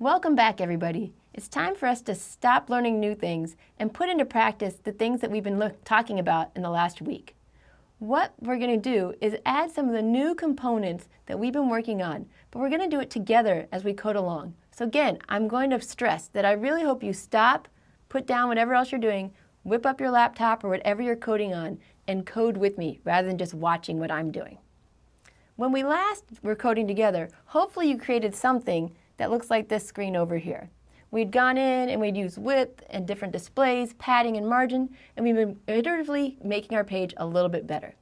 Welcome back, everybody. It's time for us to stop learning new things and put into practice the things that we've been talking about in the last week. What we're going to do is add some of the new components that we've been working on, but we're going to do it together as we code along. So again, I'm going to stress that I really hope you stop, put down whatever else you're doing, whip up your laptop or whatever you're coding on, and code with me rather than just watching what I'm doing. When we last were coding together, hopefully you created something that looks like this screen over here. We'd gone in and we'd used width and different displays, padding and margin, and we've been iteratively making our page a little bit better.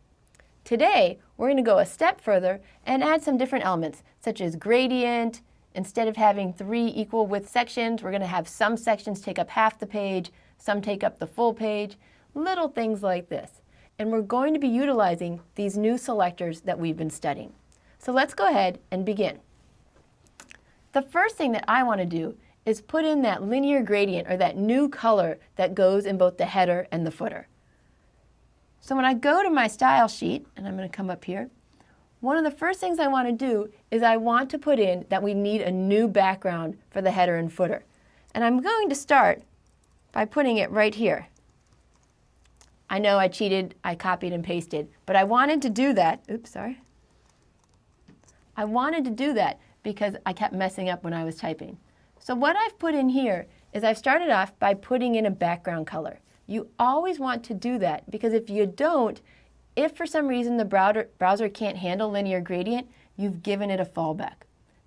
Today, we're going to go a step further and add some different elements, such as gradient. Instead of having three equal width sections, we're going to have some sections take up half the page, some take up the full page, little things like this. And we're going to be utilizing these new selectors that we've been studying. So let's go ahead and begin. The first thing that I want to do is put in that linear gradient or that new color that goes in both the header and the footer. So when I go to my style sheet, and I'm going to come up here, one of the first things I want to do is I want to put in that we need a new background for the header and footer. And I'm going to start by putting it right here. I know I cheated, I copied and pasted, but I wanted to do that. Oops, sorry. I wanted to do that because I kept messing up when I was typing. So what I've put in here is I've started off by putting in a background color. You always want to do that because if you don't, if for some reason the browser, browser can't handle linear gradient, you've given it a fallback.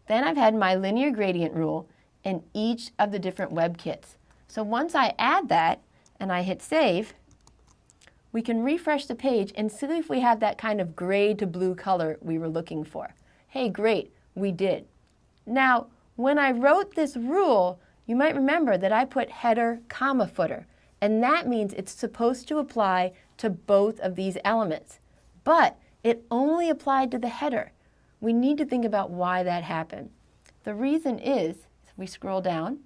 Then I've had my linear gradient rule in each of the different WebKits. So once I add that and I hit save, we can refresh the page and see if we have that kind of gray to blue color we were looking for. Hey, great, we did. Now, when I wrote this rule, you might remember that I put header, comma, footer, and that means it's supposed to apply to both of these elements. But it only applied to the header. We need to think about why that happened. The reason is, if we scroll down,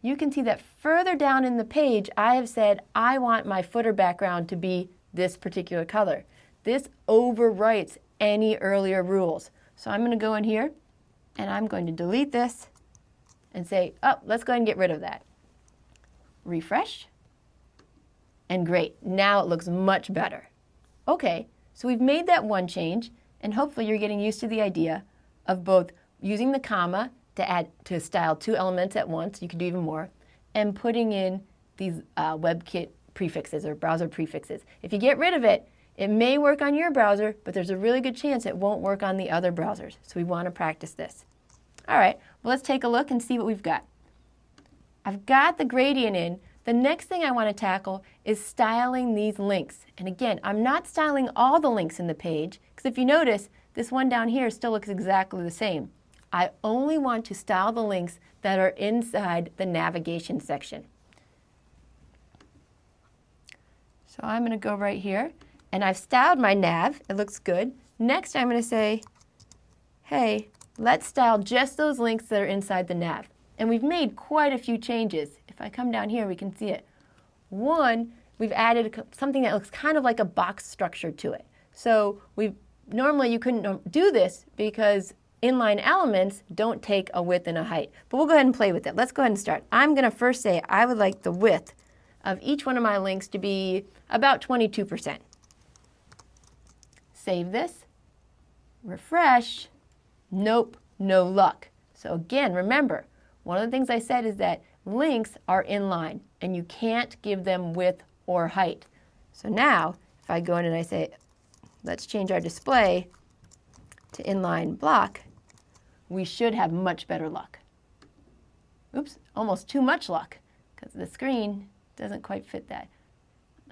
you can see that further down in the page, I have said I want my footer background to be this particular color. This overwrites any earlier rules. So I'm going to go in here and I'm going to delete this and say, oh, let's go ahead and get rid of that. Refresh. And great, now it looks much better. Okay, so we've made that one change, and hopefully you're getting used to the idea of both using the comma to add to style two elements at once, you could do even more, and putting in these uh, WebKit prefixes or browser prefixes. If you get rid of it, it may work on your browser, but there's a really good chance it won't work on the other browsers. So we want to practice this. All right, well, let's take a look and see what we've got. I've got the gradient in. The next thing I want to tackle is styling these links. And again, I'm not styling all the links in the page, because if you notice, this one down here still looks exactly the same. I only want to style the links that are inside the navigation section. So I'm going to go right here and I've styled my nav. It looks good. Next, I'm going to say, hey, let's style just those links that are inside the nav. And we've made quite a few changes. If I come down here, we can see it. One, we've added something that looks kind of like a box structure to it. So we normally you couldn't do this because inline elements don't take a width and a height. But we'll go ahead and play with it. Let's go ahead and start. I'm going to first say I would like the width of each one of my links to be about 22%. Save this, refresh, nope, no luck. So again, remember, one of the things I said is that links are inline and you can't give them width or height. So now, if I go in and I say, let's change our display to inline block, we should have much better luck. Oops, almost too much luck because the screen doesn't quite fit that.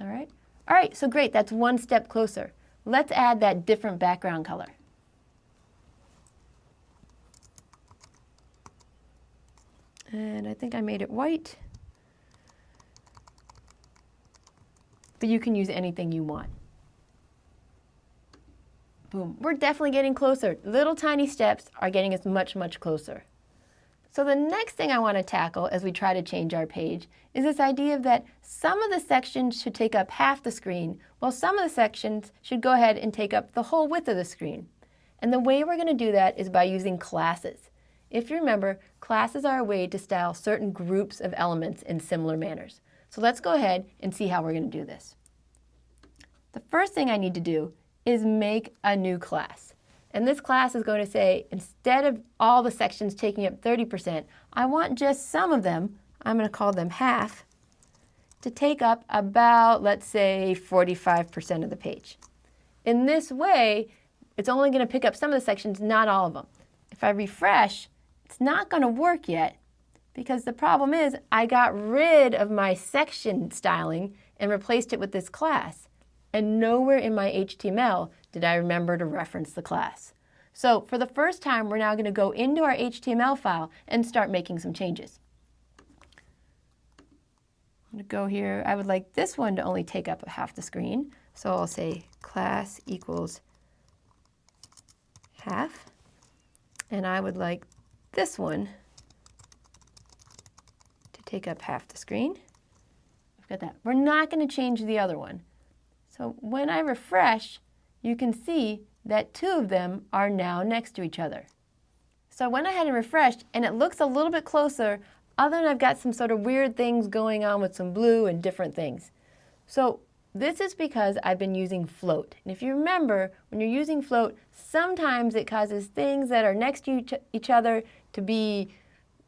All right? All right, so great, that's one step closer. Let's add that different background color. And I think I made it white. But you can use anything you want. Boom. We're definitely getting closer. Little tiny steps are getting us much, much closer. So the next thing I want to tackle as we try to change our page is this idea of that some of the sections should take up half the screen, while some of the sections should go ahead and take up the whole width of the screen. And the way we're going to do that is by using classes. If you remember, classes are a way to style certain groups of elements in similar manners. So let's go ahead and see how we're going to do this. The first thing I need to do is make a new class. And this class is going to say, instead of all the sections taking up 30%, I want just some of them, I'm going to call them half, to take up about, let's say, 45% of the page. In this way, it's only going to pick up some of the sections, not all of them. If I refresh, it's not going to work yet because the problem is I got rid of my section styling and replaced it with this class. And nowhere in my HTML did I remember to reference the class. So for the first time, we're now going to go into our HTML file and start making some changes. I'm going to go here. I would like this one to only take up half the screen. So I'll say class equals half. And I would like this one to take up half the screen. I've got that. We're not going to change the other one. So when I refresh, you can see that two of them are now next to each other. So I went ahead and refreshed, and it looks a little bit closer, other than I've got some sort of weird things going on with some blue and different things. So this is because I've been using float. And if you remember, when you're using float, sometimes it causes things that are next to each other to be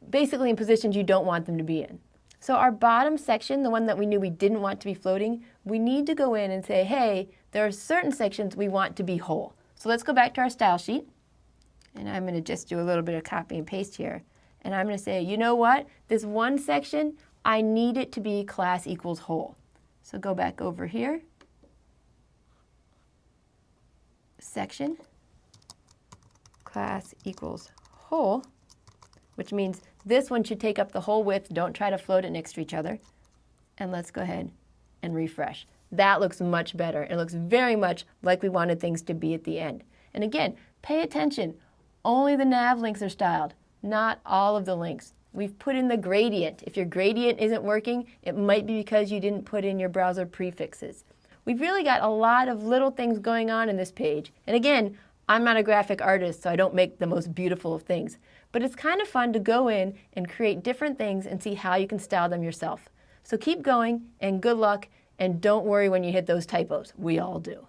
basically in positions you don't want them to be in. So our bottom section, the one that we knew we didn't want to be floating, we need to go in and say, hey, there are certain sections we want to be whole. So let's go back to our style sheet. And I'm going to just do a little bit of copy and paste here. And I'm going to say, you know what? This one section, I need it to be class equals whole. So go back over here, section, class equals whole, which means this one should take up the whole width. Don't try to float it next to each other. And let's go ahead and refresh. That looks much better. It looks very much like we wanted things to be at the end. And again, pay attention. Only the nav links are styled, not all of the links. We've put in the gradient. If your gradient isn't working, it might be because you didn't put in your browser prefixes. We've really got a lot of little things going on in this page. And again, I'm not a graphic artist, so I don't make the most beautiful of things. But it's kind of fun to go in and create different things and see how you can style them yourself. So keep going and good luck and don't worry when you hit those typos. We all do.